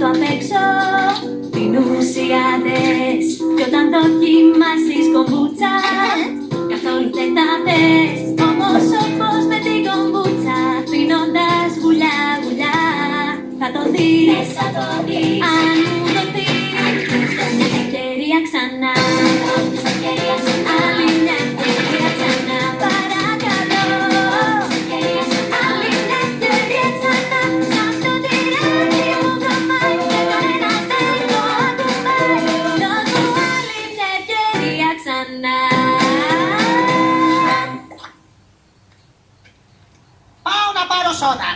κάτω απ' έξω Πίνουν σιγάδες Κι όταν δοκιμάσεις κομπούτσα Καθόλου δεν τα θες Όμως όπως με την κομπούτσα Πίνοντας γουλιά γουλιά Θα το δεις, θα το δεις. Αν Πάω να πάρω σόδα.